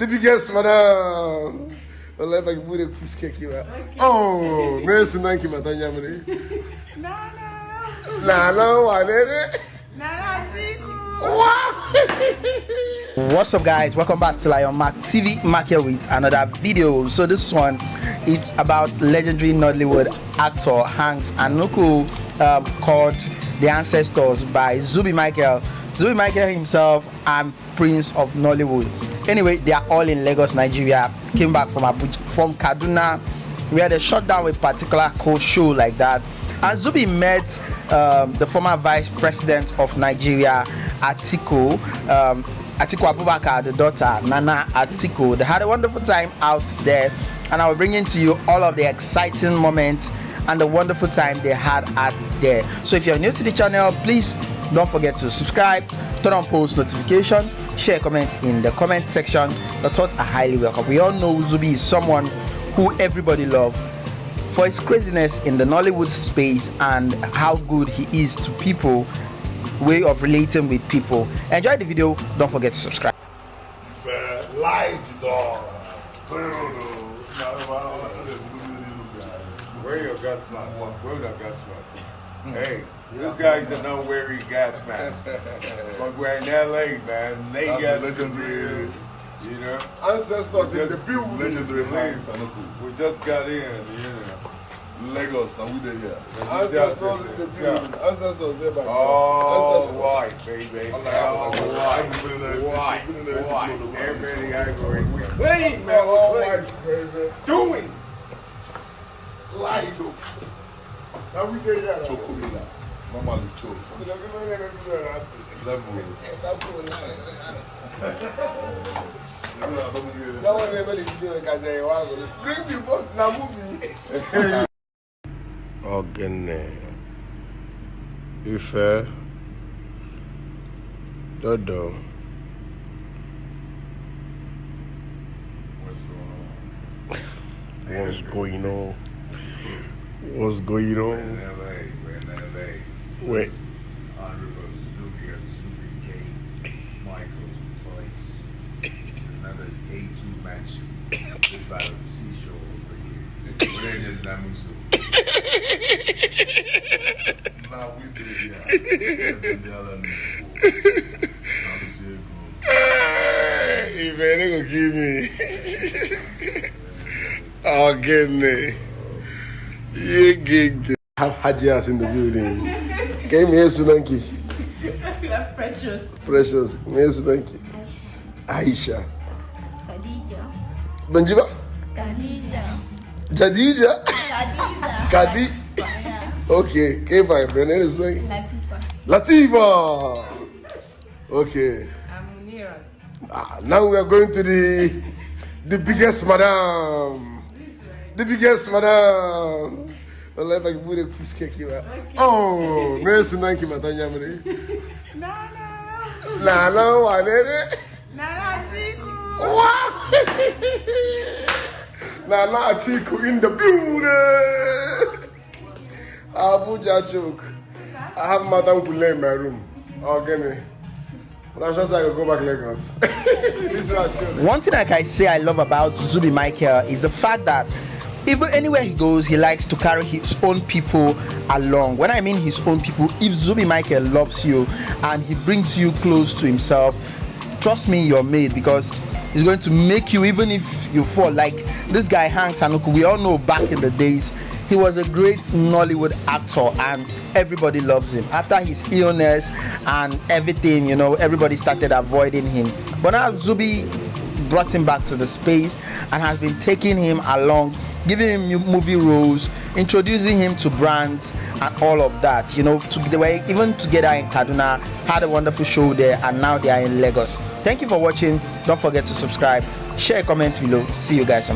The biggest madam. Well, if I can put a fish cake you out. Oh, Mercy Nanki Matanyamini. No, no. Nah, no, I did it. No, no, Tiku. Wow. What's up guys? Welcome back to Lion Mark TV Mark here with another video. So this one it's about legendary Nollywood actor Hanks Anuku um, called The Ancestors by Zubi Michael. Zubi Michael himself and Prince of Nollywood. Anyway, they are all in Lagos, Nigeria. Came back from Abuja, from Kaduna where they shut down a particular coach show like that. And Zubi met um, the former vice president of Nigeria, Atiku, um, Atiku Abubakar, the daughter, Nana Atiku. They had a wonderful time out there, and I will bring into you all of the exciting moments and the wonderful time they had out there. So if you're new to the channel, please don't forget to subscribe, turn on post notification, share comments in the comment section. The thoughts are highly welcome. We all know Zubi is someone who everybody loves for his craziness in the Nollywood space and how good he is to people, way of relating with people. Enjoy the video. Don't forget to subscribe. Light dog. Wear your gas mask. Wear your gas mask. Mm. Hey, this guy's a not wearing gas mask. But we're in LA, man. They gas legendary. real, You know? Ancestors in the building. Legendary Leave. Hanks Anuku. We just got in, you know. Lagos, now we there here. Ancestors in the building. Ancestors there by All Ancestors. white, baby. All I All have is like- white. I've been in there- White. been in there- White. been in there- Everybody ivory. We clean, man. We clean. baby. Doing. Light. Now we. Chocolate. Normally choke. Levels. That one never is oh, doing because I was bring people now movie. Ọ̀gẹ̀nẹ̀ Ifẹ̀ Dọ́dọ̀ What's going on? What's going on? What's going We're on? in LA. We're in LA. Wait. Honorable Zubi K. Michael's place. It's another A2 match. This battle C show over here. Where is Namusu? Now we there here. That's in the other Now we see it go. Ifẹ̀ ní kò Ọ̀gẹ̀nẹ̀ Yégege. Have Hajias in the building. Mi yé Sunanki. You precious. Precious. Mi yé Sunanki. Aisha. Khadija. Banjiba. Khadija. Jadija. Khadija. Kadi. Yeah. Okay. K-Fine. Benin is Sunanki. Latifa. Latifa. Okay. I'm Munirat. Ah, now we are going to the the biggest madam. The biggest madam. Well, if I can put a fish cake you out. Oh, Mercy Nanki Matanyamini. No, no. Nah, no, I did it. No, no, Tiku. Wow. Nah, nah, Atiku in the building. Abuja choke. I have Madam Kule in my room. Oh, get me. That's just like I go back Lagos. this is what I One thing like I say I love about Zubi Michael is the fact that even anywhere he goes, he likes to carry his own people along. When I mean his own people, if Zubi Michael loves you and he brings you close to himself, trust me, you're made because he's going to make you even if you fall. Like this guy Hanks Anuku, we all know back in the days, he was a great Nollywood actor and everybody loves him. After his illness and everything, you know, everybody started avoiding him. But now Zubi brought him back to the space and has been taking him along, giving him movie roles, introducing him to brands and all of that. You know, to, they were even together in Kaduna, had a wonderful show there, and now they are in Lagos. Thank you for watching. Don't forget to subscribe, share, comment below. See you guys.